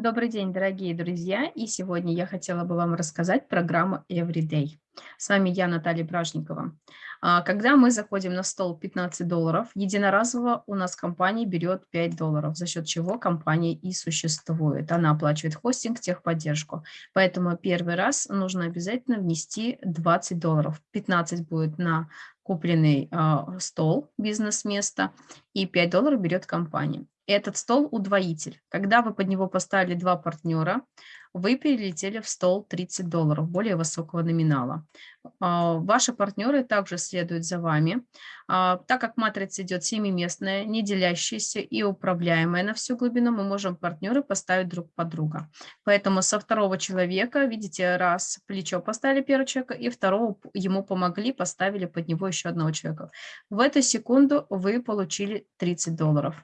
Добрый день, дорогие друзья! И сегодня я хотела бы вам рассказать программу Everyday. С вами я, Наталья Бражникова. А, когда мы заходим на стол 15 долларов, единоразово у нас компания берет 5 долларов, за счет чего компания и существует. Она оплачивает хостинг, техподдержку. Поэтому первый раз нужно обязательно внести 20 долларов. 15 будет на купленный э, стол, бизнес-место, и 5 долларов берет компания этот стол удвоитель. Когда вы под него поставили два партнера, вы перелетели в стол 30 долларов, более высокого номинала. А, ваши партнеры также следуют за вами. А, так как матрица идет семиместная, не делящаяся и управляемая на всю глубину, мы можем партнеры поставить друг под друга. Поэтому со второго человека, видите, раз плечо поставили первого человека, и второго ему помогли, поставили под него еще одного человека. В эту секунду вы получили 30 долларов.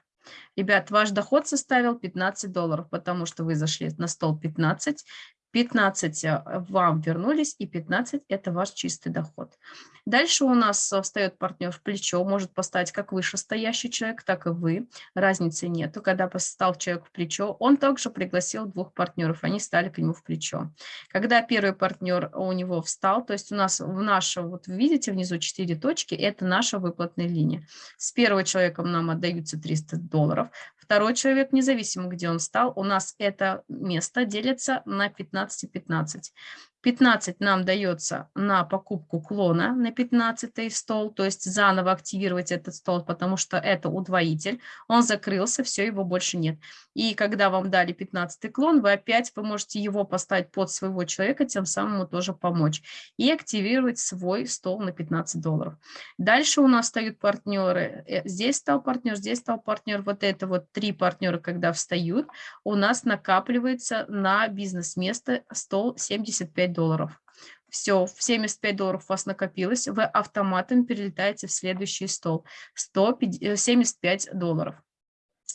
Ребят, ваш доход составил 15 долларов, потому что вы зашли на стол 15, 15 э, вам вернулись, и 15 – это ваш чистый доход. Дальше у нас встает партнер в плечо, может поставить как вышестоящий человек, так и вы. Разницы нету. Когда поставил человек в плечо, он также пригласил двух партнеров, они стали к нему в плечо. Когда первый партнер у него встал, то есть у нас в наше, вот видите внизу 4 точки, это наша выплатная линия. С первого человеком нам отдаются 300 долларов, второй человек, независимо где он встал, у нас это место делится на 15 и 15. 15 нам дается на покупку клона на 15 стол, то есть заново активировать этот стол, потому что это удвоитель. Он закрылся, все, его больше нет. И когда вам дали 15 клон, вы опять вы можете его поставить под своего человека, тем самым ему тоже помочь. И активировать свой стол на 15 долларов. Дальше у нас встают партнеры. Э, здесь стал партнер, здесь стал партнер. Вот это вот три партнера, когда встают, у нас накапливается на бизнес-место стол 75 долларов. Все, в 75 долларов у вас накопилось, вы автоматом перелетаете в следующий стол. 175 э, долларов.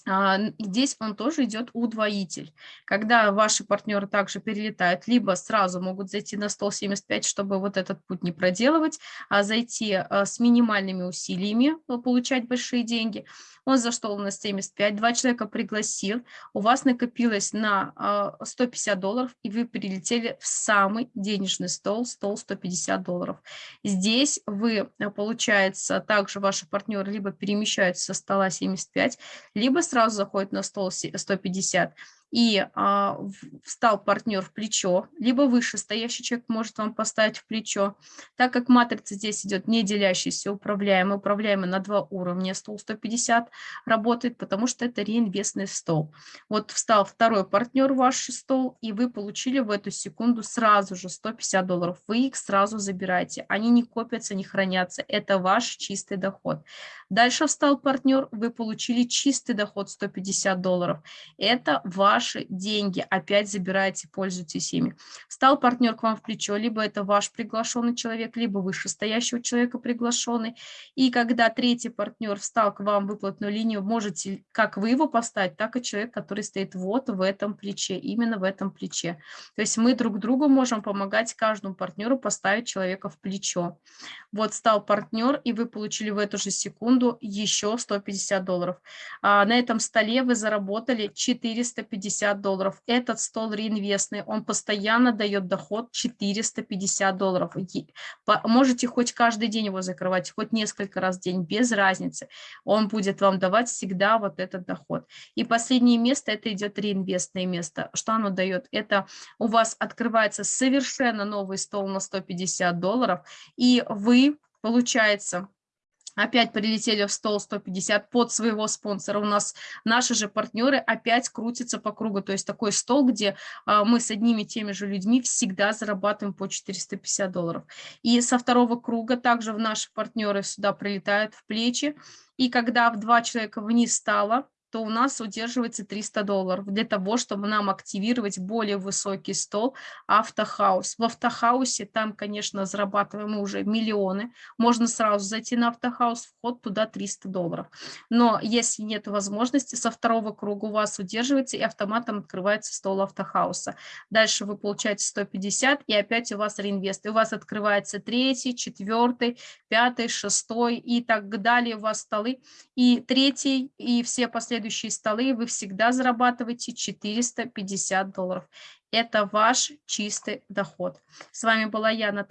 А, здесь он тоже идет удвоитель. Когда ваши партнеры также перелетают, либо сразу могут зайти на стол 75, чтобы вот этот путь не проделывать, а зайти а, с минимальными усилиями, э, получать большие деньги, он зашел на 75, два человека пригласил, у вас накопилось на 150 а, долларов, и вы перелетели в самый денежный стол, стол 150 долларов. Здесь вы, получается, также ваши партнеры либо перемещаются со стола 75, либо сразу заходят на стол 150, и а, встал партнер в плечо, либо выше стоящий человек может вам поставить в плечо. Так как матрица здесь идет не делящийся, управляемый, управляемый на два уровня, стол 150 работает, потому что это реинвестный стол. Вот встал второй партнер в ваш стол, и вы получили в эту секунду сразу же 150 долларов. Вы их сразу забираете, они не копятся, не хранятся, это ваш чистый доход. Дальше встал партнер, вы получили чистый доход 150 долларов. Это ваши деньги, опять забираете, пользуйтесь ими. Встал партнер к вам в плечо, либо это ваш приглашенный человек, либо вышестоящего человека приглашенный. И когда третий партнер встал к вам в выплатную линию, можете как вы его поставить, так и человек, который стоит вот в этом плече, именно в этом плече. То есть мы друг другу можем помогать каждому партнеру поставить человека в плечо. Вот стал партнер, и вы получили в эту же секунду еще 150 долларов. А на этом столе вы заработали 450 долларов. Этот стол реинвестный, он постоянно дает доход 450 долларов. Можете хоть каждый день его закрывать, хоть несколько раз в день, без разницы. Он будет вам давать всегда вот этот доход. И последнее место, это идет реинвестное место. Что оно дает? Это у вас открывается совершенно новый стол на 150 долларов, и вы, получается, опять прилетели в стол 150 под своего спонсора. У нас наши же партнеры опять крутятся по кругу. То есть такой стол, где а, мы с одними и теми же людьми всегда зарабатываем по 450 долларов. И со второго круга также наши партнеры сюда прилетают в плечи. И когда в два человека вниз стало, то у нас удерживается 300 долларов для того, чтобы нам активировать более высокий стол автохаус. В автохаусе там, конечно, зарабатываем уже миллионы. Можно сразу зайти на автохаус, вход туда 300 долларов. Но если нет возможности, со второго круга у вас удерживается и автоматом открывается стол автохауса. Дальше вы получаете 150 и опять у вас реинвест. И у вас открывается третий, четвертый, пятый, шестой и так далее у вас столы. И третий, и все последующие следующие столы, вы всегда зарабатываете 450 долларов. Это ваш чистый доход. С вами была я, Наталья.